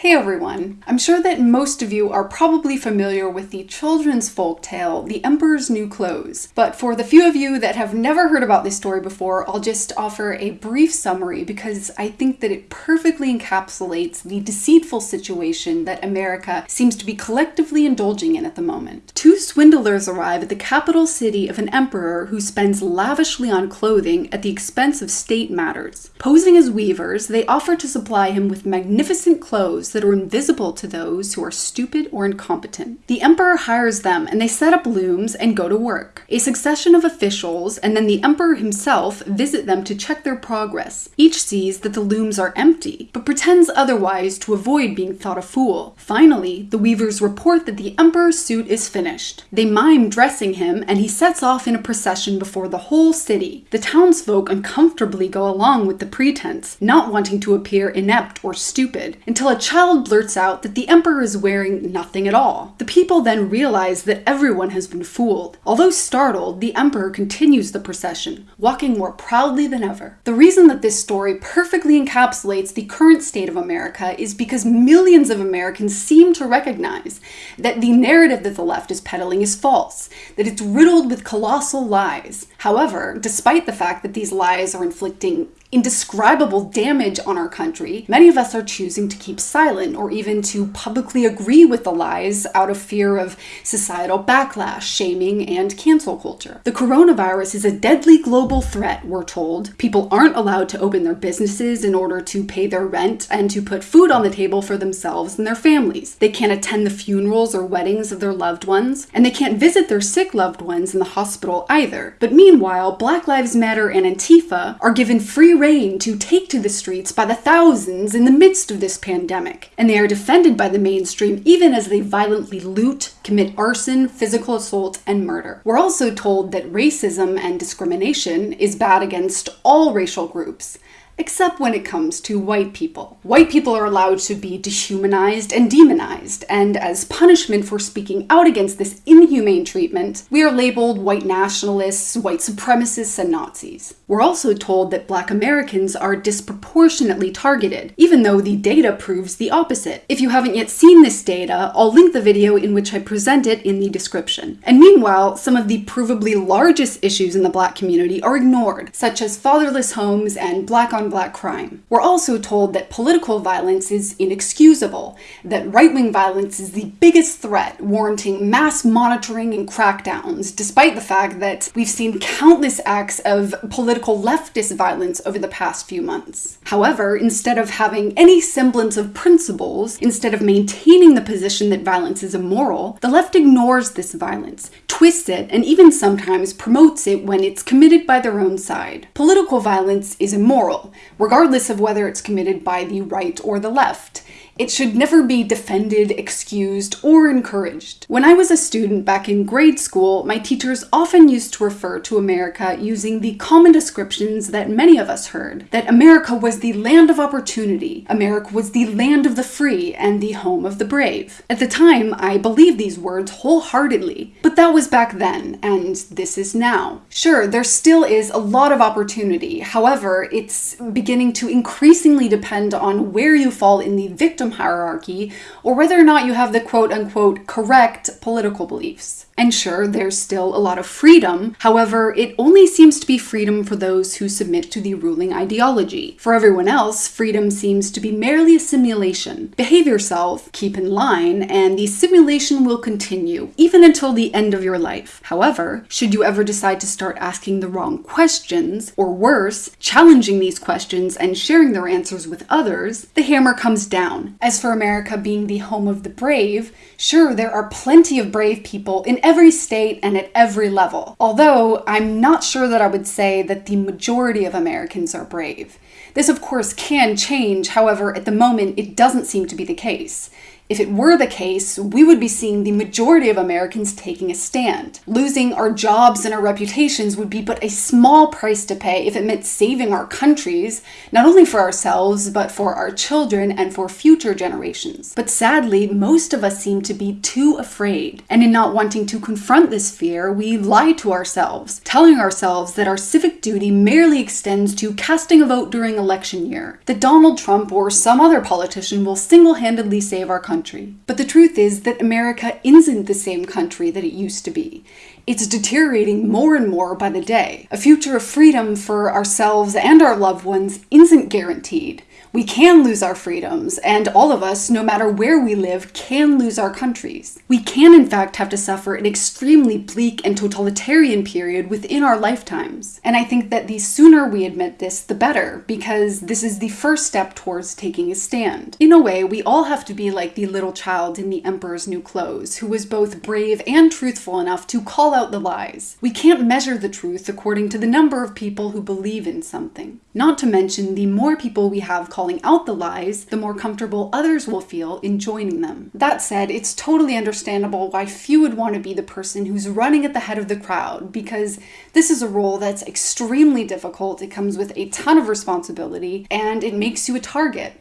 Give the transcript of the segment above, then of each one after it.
Hey everyone! I'm sure that most of you are probably familiar with the children's folk tale, The Emperor's New Clothes. But for the few of you that have never heard about this story before, I'll just offer a brief summary because I think that it perfectly encapsulates the deceitful situation that America seems to be collectively indulging in at the moment. Two swindlers arrive at the capital city of an emperor who spends lavishly on clothing at the expense of state matters. Posing as weavers, they offer to supply him with magnificent clothes that are invisible to those who are stupid or incompetent. The emperor hires them and they set up looms and go to work. A succession of officials and then the emperor himself visit them to check their progress. Each sees that the looms are empty, but pretends otherwise to avoid being thought a fool. Finally, the weavers report that the emperor's suit is finished. They mime dressing him and he sets off in a procession before the whole city. The townsfolk uncomfortably go along with the pretense, not wanting to appear inept or stupid, until a child child blurts out that the emperor is wearing nothing at all. The people then realize that everyone has been fooled. Although startled, the emperor continues the procession, walking more proudly than ever. The reason that this story perfectly encapsulates the current state of America is because millions of Americans seem to recognize that the narrative that the left is peddling is false, that it's riddled with colossal lies. However, despite the fact that these lies are inflicting indescribable damage on our country, many of us are choosing to keep silent or even to publicly agree with the lies out of fear of societal backlash, shaming, and cancel culture. The coronavirus is a deadly global threat, we're told. People aren't allowed to open their businesses in order to pay their rent and to put food on the table for themselves and their families. They can't attend the funerals or weddings of their loved ones, and they can't visit their sick loved ones in the hospital either. But meanwhile, Black Lives Matter and Antifa are given free rein to take to the streets by the thousands in the midst of this pandemic, and they are defended by the mainstream even as they violently loot, commit arson, physical assault, and murder. We're also told that racism and discrimination is bad against all racial groups, except when it comes to white people. White people are allowed to be dehumanized and demonized, and as punishment for speaking out against this inhumane treatment, we are labeled white nationalists, white supremacists, and Nazis. We're also told that black Americans are disproportionately targeted, even though the data proves the opposite. If you haven't yet seen this data, I'll link the video in which I present it in the description. And meanwhile, some of the provably largest issues in the black community are ignored, such as fatherless homes and black on black crime. We're also told that political violence is inexcusable, that right wing violence is the biggest threat, warranting mass monitoring and crackdowns, despite the fact that we've seen countless acts of political leftist violence over the past few months. However, instead of having any semblance of principles, instead of maintaining the position that violence is immoral, the left ignores this violence, twists it, and even sometimes promotes it when it's committed by their own side. Political violence is immoral, regardless of whether it's committed by the right or the left. It should never be defended, excused, or encouraged. When I was a student back in grade school, my teachers often used to refer to America using the common descriptions that many of us heard that America was the land of opportunity, America was the land of the free, and the home of the brave. At the time, I believed these words wholeheartedly, but that was back then, and this is now. Sure, there still is a lot of opportunity, however, it's beginning to increasingly depend on where you fall in the victim hierarchy or whether or not you have the quote unquote correct political beliefs. And sure, there's still a lot of freedom. However, it only seems to be freedom for those who submit to the ruling ideology. For everyone else, freedom seems to be merely a simulation. Behave yourself, keep in line, and the simulation will continue, even until the end of your life. However, should you ever decide to start asking the wrong questions, or worse, challenging these questions and sharing their answers with others, the hammer comes down. As for America being the home of the brave, sure, there are plenty of brave people in every state and at every level. Although I'm not sure that I would say that the majority of Americans are brave. This, of course, can change, however, at the moment it doesn't seem to be the case. If it were the case, we would be seeing the majority of Americans taking a stand. Losing our jobs and our reputations would be but a small price to pay if it meant saving our countries, not only for ourselves, but for our children and for future generations. But sadly, most of us seem to be too afraid. And in not wanting to confront this fear, we lie to ourselves, telling ourselves that our civic duty merely extends to casting a vote during election year, that Donald Trump or some other politician will single handedly save our country. But the truth is that America isn't the same country that it used to be. It's deteriorating more and more by the day. A future of freedom for ourselves and our loved ones isn't guaranteed. We can lose our freedoms, and all of us, no matter where we live, can lose our countries. We can, in fact, have to suffer an extremely bleak and totalitarian period within our lifetimes. And I think that the sooner we admit this, the better, because this is the first step towards taking a stand. In a way, we all have to be like the little child in The Emperor's New Clothes, who was both brave and truthful enough to call out the lies. We can't measure the truth according to the number of people who believe in something. Not to mention, the more people we have calling out the lies, the more comfortable others will feel in joining them. That said, it's totally understandable why few would want to be the person who's running at the head of the crowd, because this is a role that's extremely difficult, it comes with a ton of responsibility, and it makes you a target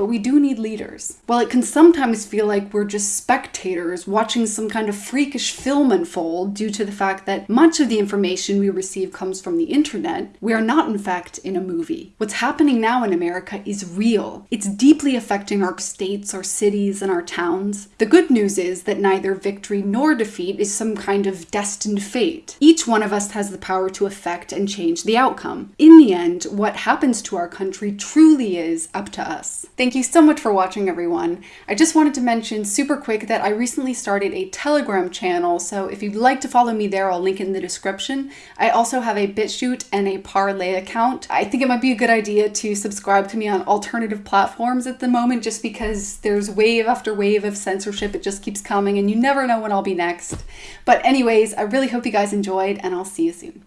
but we do need leaders. While it can sometimes feel like we're just spectators watching some kind of freakish film unfold due to the fact that much of the information we receive comes from the internet, we are not in fact in a movie. What's happening now in America is real. It's deeply affecting our states, our cities, and our towns. The good news is that neither victory nor defeat is some kind of destined fate. Each one of us has the power to affect and change the outcome. In the end, what happens to our country truly is up to us. Thank Thank you so much for watching, everyone. I just wanted to mention super quick that I recently started a Telegram channel, so if you'd like to follow me there, I'll link in the description. I also have a BitChute and a Parler account. I think it might be a good idea to subscribe to me on alternative platforms at the moment, just because there's wave after wave of censorship. It just keeps coming, and you never know when I'll be next. But anyways, I really hope you guys enjoyed, and I'll see you soon.